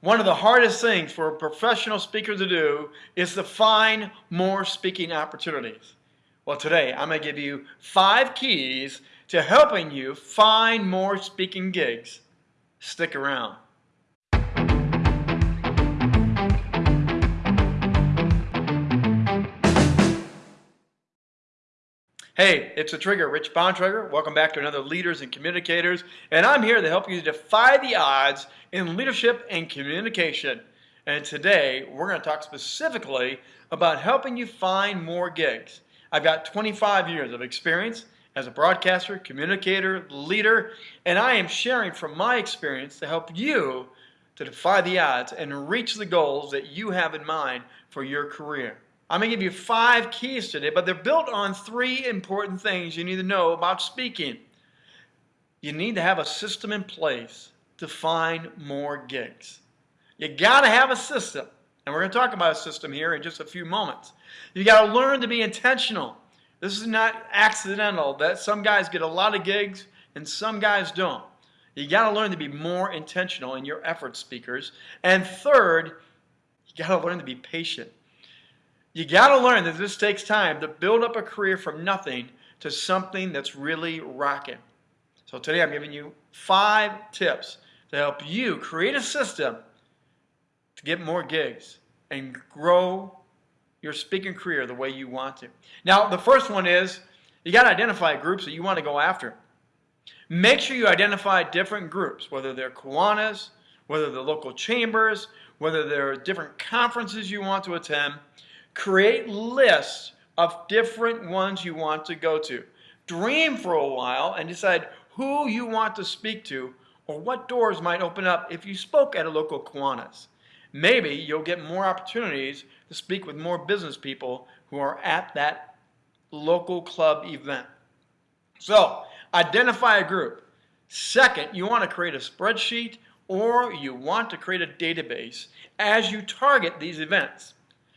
One of the hardest things for a professional speaker to do is to find more speaking opportunities. Well, today I'm going to give you five keys to helping you find more speaking gigs. Stick around. Hey, it's a Trigger, Rich Bontrager. Welcome back to another Leaders and Communicators, and I'm here to help you defy the odds in leadership and communication. And today, we're going to talk specifically about helping you find more gigs. I've got 25 years of experience as a broadcaster, communicator, leader, and I am sharing from my experience to help you to defy the odds and reach the goals that you have in mind for your career. I'm going to give you five keys today, but they're built on three important things you need to know about speaking. You need to have a system in place to find more gigs. You got to have a system. And we're going to talk about a system here in just a few moments. You got to learn to be intentional. This is not accidental that some guys get a lot of gigs and some guys don't. You got to learn to be more intentional in your efforts, speakers. And third, you got to learn to be patient. You got to learn that this takes time to build up a career from nothing to something that's really rocking. So today I'm giving you five tips to help you create a system to get more gigs and grow your speaking career the way you want to. Now, the first one is you got to identify groups that you want to go after. Make sure you identify different groups, whether they're Kiwanis, whether they're local chambers, whether there are different conferences you want to attend, Create lists of different ones you want to go to. Dream for a while and decide who you want to speak to or what doors might open up if you spoke at a local Kiwanis. Maybe you'll get more opportunities to speak with more business people who are at that local club event. So, identify a group. Second, you want to create a spreadsheet or you want to create a database as you target these events.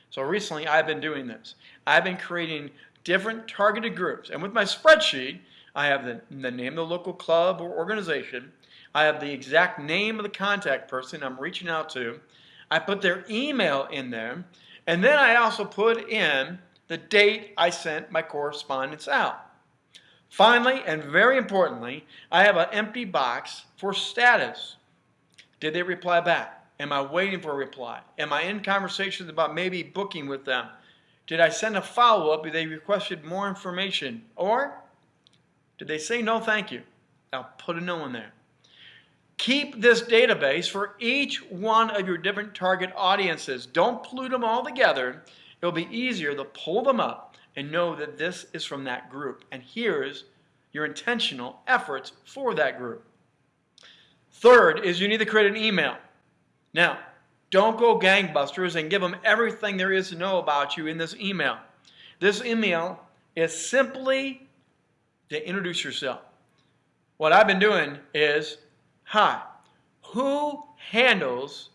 So recently I've been doing this. I've been creating different targeted groups. And with my spreadsheet, I have the, the name of the local club or organization. I have the exact name of the contact person I'm reaching out to. I put their email in there. And then I also put in the date I sent my correspondence out. Finally, and very importantly, I have an empty box for status. Did they reply back? Am I waiting for a reply? Am I in conversations about maybe booking with them? Did I send a follow-up if they requested more information? Or did they say no thank you? I'll put a no in there. Keep this database for each one of your different target audiences. Don't pollute them all together. It'll be easier to pull them up and know that this is from that group. And here's your intentional efforts for that group. Third is you need to create an email. Now, don't go gangbusters and give them everything there is to know about you in this email. This email is simply to introduce yourself. What I've been doing is, hi, who handles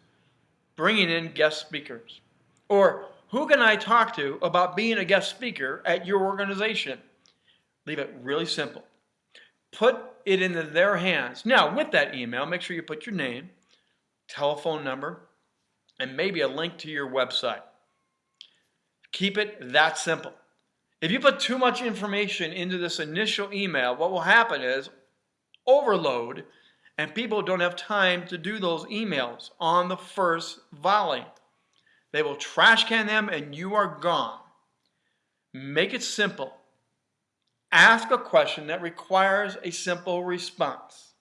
bringing in guest speakers? Or who can I talk to about being a guest speaker at your organization? Leave it really simple. Put it into their hands. Now, with that email, make sure you put your name, telephone number, and maybe a link to your website. Keep it that simple. If you put too much information into this initial email, what will happen is overload and people don't have time to do those emails on the first volley. They will trash can them and you are gone. Make it simple. Ask a question that requires a simple response.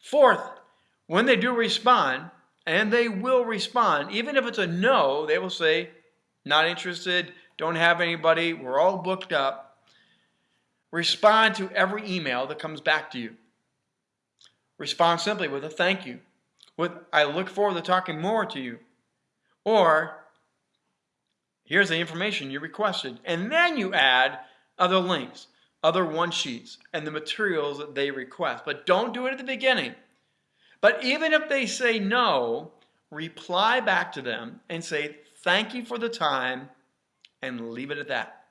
Fourth, when they do respond, and they will respond, even if it's a no, they will say, not interested, don't have anybody, we're all booked up. Respond to every email that comes back to you. Respond simply with a thank you, with I look forward to talking more to you. Or, here's the information you requested. And then you add other links, other one sheets, and the materials that they request. But don't do it at the beginning. But even if they say no, reply back to them and say, thank you for the time, and leave it at that.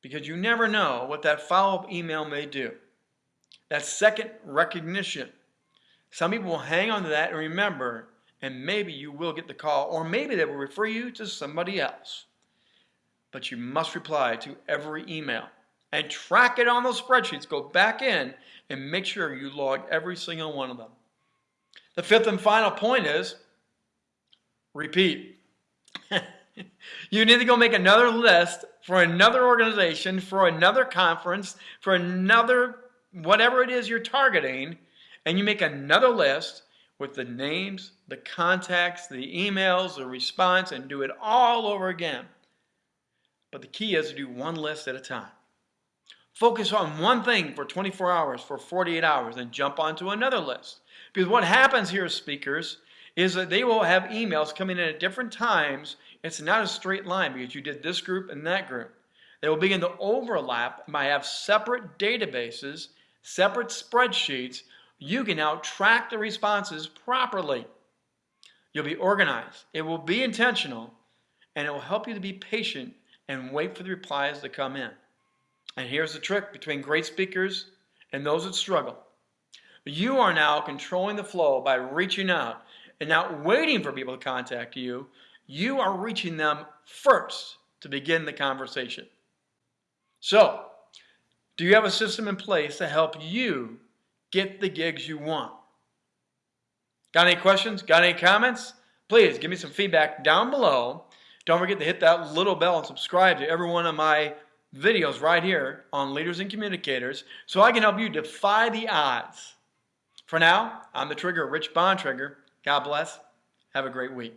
Because you never know what that follow-up email may do. That second recognition. Some people will hang on to that and remember, and maybe you will get the call, or maybe they will refer you to somebody else. But you must reply to every email and track it on those spreadsheets. Go back in and make sure you log every single one of them. The fifth and final point is repeat. you need to go make another list for another organization, for another conference, for another whatever it is you're targeting, and you make another list with the names, the contacts, the emails, the response, and do it all over again. But the key is to do one list at a time. Focus on one thing for 24 hours, for 48 hours, and jump onto another list. Because what happens here, speakers, is that they will have emails coming in at different times. It's not a straight line because you did this group and that group. They will begin to overlap and have separate databases, separate spreadsheets. You can now track the responses properly. You'll be organized. It will be intentional and it will help you to be patient and wait for the replies to come in. And here's the trick between great speakers and those that struggle. You are now controlling the flow by reaching out and not waiting for people to contact you. You are reaching them first to begin the conversation. So, do you have a system in place to help you get the gigs you want? Got any questions? Got any comments? Please give me some feedback down below. Don't forget to hit that little bell and subscribe to every one of my videos right here on Leaders and Communicators so I can help you defy the odds. For now, I'm the Trigger, Rich Bontrager. God bless. Have a great week.